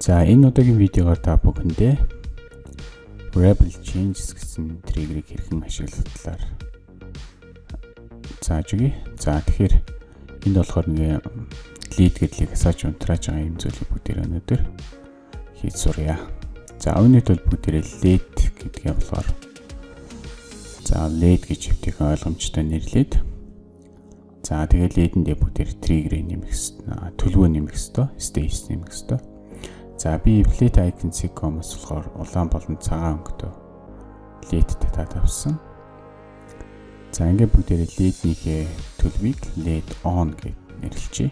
За энэ удаагийн видеогоор та бүхэндээ Rebel Changes гэсэн триггерийг хэрхэн ашиглах талаар зааж өгье. За тэгэхээр энд болохоор нэг lead гэдлийг асааж унтрааж байгаа юм зүйлийг бүгдээр өнөөдөр хийж сурья. За өнөөд бол бүгдээрээ lead гэдгээ болохоор за lead гэж хэвтэх ойлгомжтой нэрлээд за тэгээд lead-эндээ бүгдээр trigger нэмэх төлөвөө нэмэх ёстой, stage нэмэх ёстой. За би plate icon.com-оос болохоор улаан болон цагаан өнгөтэй LED татаад авсан. За ингээд бүгдээрээ LED-ийнхээ төлөвийг LED on гэж нэрлэжээ.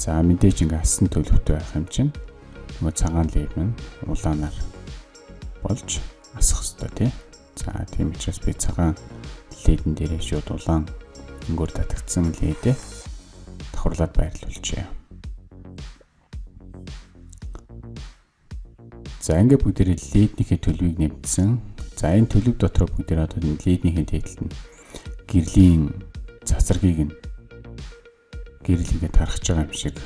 За мэдээж ингээд асан төлөвтэй байх юм чинь нөгөө цагаан LED нь улаанаар болж асах хэрэгтэй тий. За тийм учраас би цагаан LED-эн дээрээ шууд улаан өнгөөр татагдсан LED-ээ давхарлаад байрлуулчихъя. За ингээд бүгдээрээ леднийхээ төлөвийг нэмсэн. За энэ төлөв дотор бүгдээр одоо леднийхээ дээдлэлт нь гэрлийн цацрагийг нь гэрэл ингээд тархаж байгаа юм шиг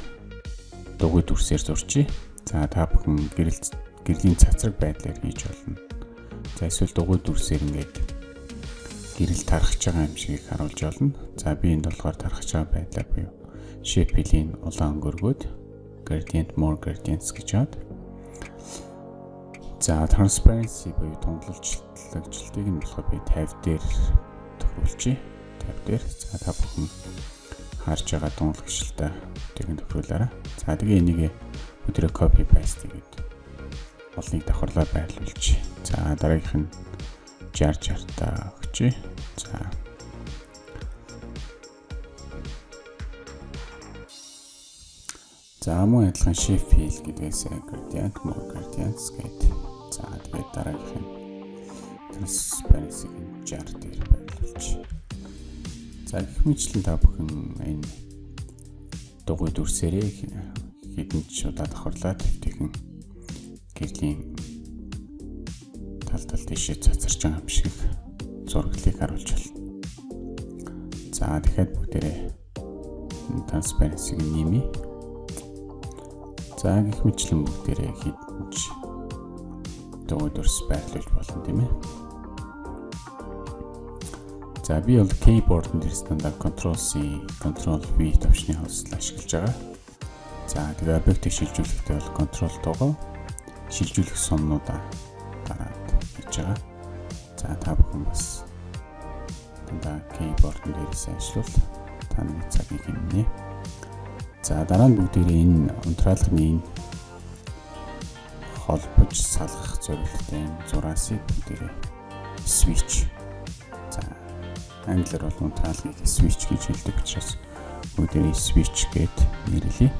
дугуй дүрсээр зурчий. За та бүхэн гэрэл гэрлийн цацраг байдлаар хийж болно. За эсвэл дугуй дүрсээр ингээд гэрэл тархаж байгаа юм шиг харуулж болно. За би энд болохоор тархаж байгаа байдлаар буюу shape-ийн улаан өнгөргөөд gradient more gradients гэж хаад За transparency буюу тунгалжлагчлалтыг нь болохоор би 50 дээр тохируулчих. 50 дээр. За та бүхэн харж байгаа тунгалагчлалтаа тэгэн тохируулаарай. За тэгээ энийг өдрөө copy paste гэдэг олныг давхарлаа байрлуулж. За дараагийнх нь 60 60 та өгчээ. За За мөн адилхан shift fill гэдгээс gradient, more gradients гэдэг За тэгээд дараагийнх нь transparency-г 60 дээр байрлуулж. За гэх мэтлэн та бүхэн энэ дугуй дүрсээрээ хэдэн ч удаа давхарлаад тэгэн гэрлийн тал тал тийшээ цацарч байгаа юм шиг зураглалыг харуулж байна. За дахиад бүгдээрээ transparency-г нэмье. За гэх мэтлэн бүгдээрээ хэдэн ч өдөрс байрлуулж болно тийм ээ. За би бол keyboard дээр стандарт Ctrl C, Ctrl V төвчний хавцлаа ашиглаж байгаа. За тэгээ объектыг шилжүүлэхдээ бол Ctrl тугаа шилжүүлэх сумнуудаа дараад хийж байгаа. За та бүхэн бас дандаа keyboard дээрээс ажиллавал таны цагийг хэмнэ. За дараа нь бүгдээрээ энэ унтраалгын энэ холбож салгах зорилготой зураасыг бүгдээрээ switch. За англиар бол унтраалгыг switch гэж хэлдэг учраас бүгдээрээ switch гэд нэрлэе.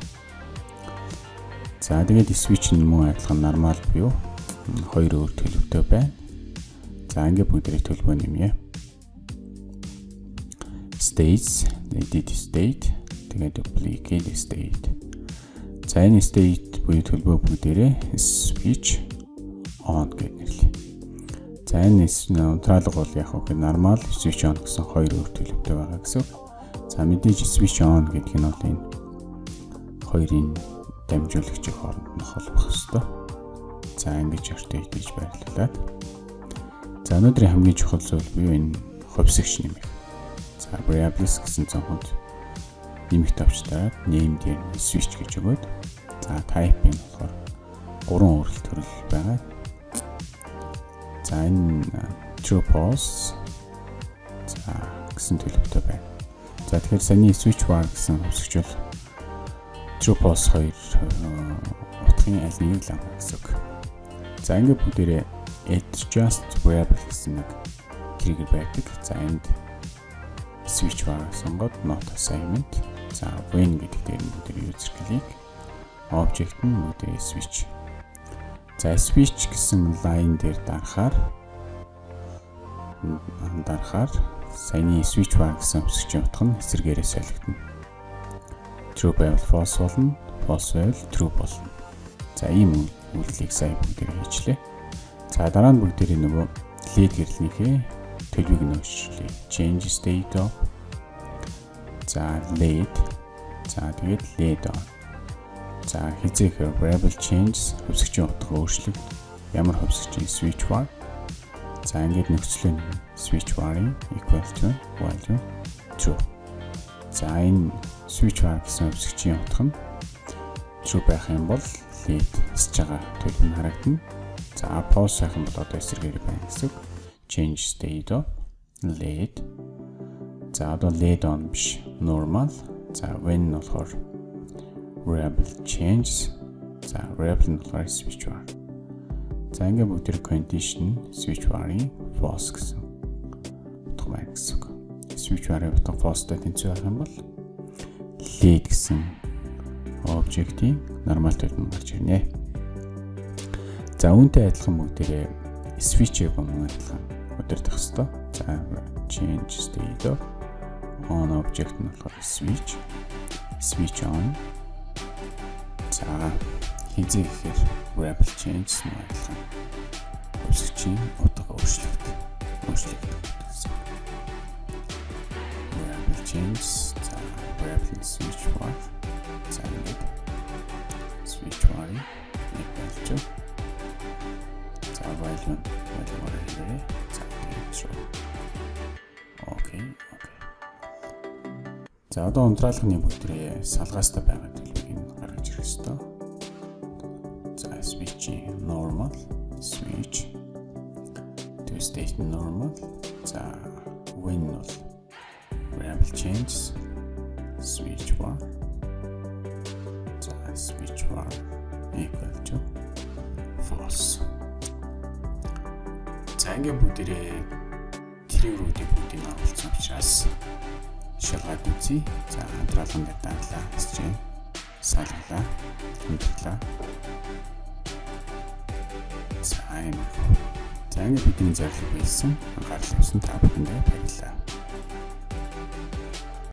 За тэгээд switch нь мөн адилхан нормал буюу хоёр өөр төлөвтэй байна. За ингээд бүгдээрээ төлбөө нэмье. States, edit state, тэгээд duplicate state. За энэ state буюу төлбөө бүгдээрээ switch on гэж нэрлэе. За энэ унтраалга бол яг хөө нормал switch on гэсэн хоёр өөр төлөвтэй байгаа гэсэн. За мэдээж switch on гэдэг нь бол энэ хоёрын дамжуулагчийн хооронд нь холбох ёстой. За ингэж өртөө хийж байрлуулад. За өнөөдрийн хамгийн чухал зүйл буюу энэ хувьсгч нэмэх. За variables гэсэн цонхонд нэмэх тавчтаад name дээр switch гэж өгөөд За type нь болохоор гурван өөрлөлт төрөл байгаа. За энэ true false за гэсэн төлөвтэй байна. За тэгэхээр саний switch bar гэсэн хувьсгч бол true false хоёр утгын аль нэгийг л авах гэсэн үг. За ингээд бүгдээрээ adjust variable гэсэн нэг trigger байдаг. За энд switch bar сонгоод not assignment. За when гэдэг дээр нь бүгдээ user клик object нь үүдээ switch. За switch гэсэн line дээр дарахаар дарахаар саяны switch bar гэсэн өсгчийн утга нь эсрэгээрээ солигдно. True байвал false болно, false байвал true болно. За ийм үйлдэлийг сайн бүгдээр хийчлээ. За дараа нь бүгдээрээ нөгөө lead гэрлэнийхээ төлөвийг нөөцлөе. Change state of За lead. За тэгээд lead on За хизээхээр variable changes хөвсгчийн утга өөрчлөлт ямар хөвсгчийн switch var За ингээд нөхцөл нь switch var-ын equal to value true. За энэ switch var гэсэн хөвсгчийн утга нь true байх юм бол lead хийж байгаа төлөв нь харагдана. За pause сайхан бол одоо эсрэгээр байна гэсэн. Change state of lead. За одоо lead on биш normal. За when нь болохоор variable changes. За variable нь болохоор switch var. За ингээ бүгд тэр condition switch var-ын false гэсэн утга байна гэсэн үг. Switch var-ын утга false-тай тэнцвэр байх юм бол lead гэсэн object-ийн нормал төрөл нь гарч ирнэ. За үүнтэй адилхан бүгдээрээ switch-ийг мөн адилхан удирдах хэвээр. За change state of on object нь болохоор switch switch on за хизээ гэхээр variable change нь адилхан өсгчийн утга өөрчлөгдөв. Өөрчлөгдөв гэсэн. Variable change за variable switch var за ингээд switch var equal to за value value here за true. Окей, окей. За одоо унтраалгын бүгдрээ салгаастай байгаа ёстой switch normal switch. To state normal. За when бол variable changes. Switch var за switch var equal to false. За ингээ бүгдээрээ тригруудыг бүгдийг оруулсан учраас шалгаад үзье. За хамтраалган дээр дадлаа хийж байна салглаа хөндлөө За энэ. За ингэ бидний зорилго байсан. Анхаарал тавьсан та бүхэндээ баярлалаа.